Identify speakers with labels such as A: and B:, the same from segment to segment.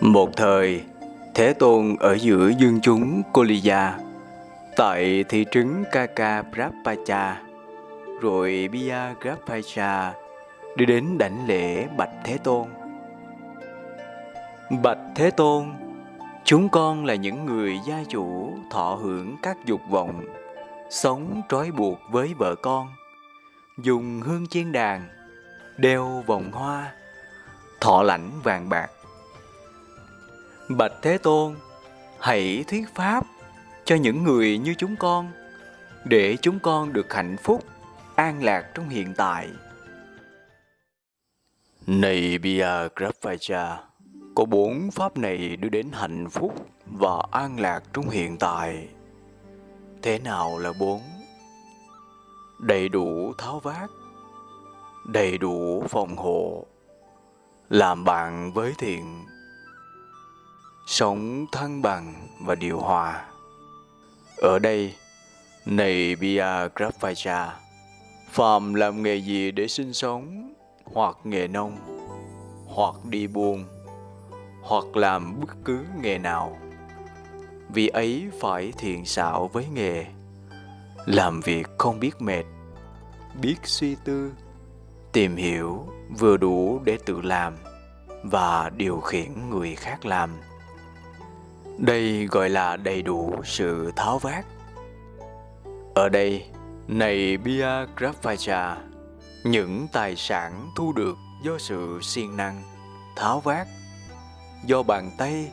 A: Một thời, Thế Tôn ở giữa dương chúng Koliya, tại thị trấn Kaka Prapacha, rồi Bia Grapacha đi đến đảnh lễ Bạch Thế Tôn. Bạch Thế Tôn, chúng con là những người gia chủ thọ hưởng các dục vọng, sống trói buộc với vợ con, dùng hương chiên đàn, đeo vòng hoa, thọ lãnh vàng bạc. Bạch Thế Tôn, hãy thuyết pháp cho những người như chúng con, để chúng con được hạnh phúc, an lạc trong hiện tại. Này Bia Grapvaja, có bốn pháp này đưa đến hạnh phúc và an lạc trong hiện tại. Thế nào là bốn? Đầy đủ tháo vát, đầy đủ phòng hộ, làm bạn với thiện, sống thăng bằng và điều hòa. Ở đây, này Bia Grapvaja, Phạm làm nghề gì để sinh sống, hoặc nghề nông, hoặc đi buôn, hoặc làm bất cứ nghề nào, vì ấy phải thiện xạo với nghề, làm việc không biết mệt, biết suy tư, tìm hiểu vừa đủ để tự làm và điều khiển người khác làm. Đây gọi là đầy đủ sự tháo vát. Ở đây, này Bia Gravaja, những tài sản thu được do sự siêng năng, tháo vát, do bàn tay,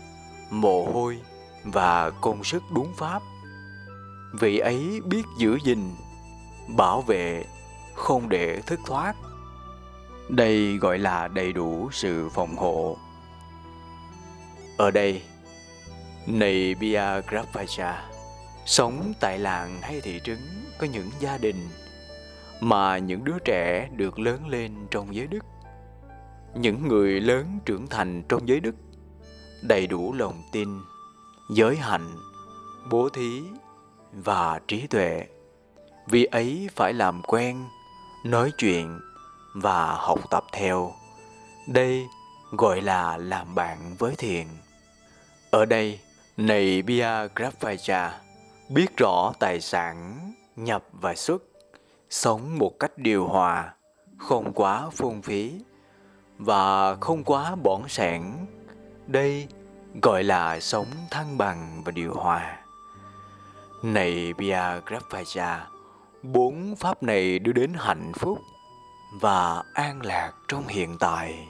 A: mồ hôi và công sức đúng pháp. Vị ấy biết giữ gìn, bảo vệ, không để thất thoát. Đây gọi là đầy đủ sự phòng hộ. Ở đây, này Bia Gravaja, sống tại làng hay thị trấn có những gia đình mà những đứa trẻ được lớn lên trong giới đức. Những người lớn trưởng thành trong giới đức đầy đủ lòng tin, giới hạnh, bố thí và trí tuệ. Vì ấy phải làm quen, nói chuyện và học tập theo. Đây gọi là làm bạn với thiền. Ở đây, này Bia Gravaja, biết rõ tài sản nhập và xuất, sống một cách điều hòa, không quá phung phí và không quá bỏn sẻn. Đây gọi là sống thăng bằng và điều hòa. Này Bia Gravaja, bốn pháp này đưa đến hạnh phúc và an lạc trong hiện tại.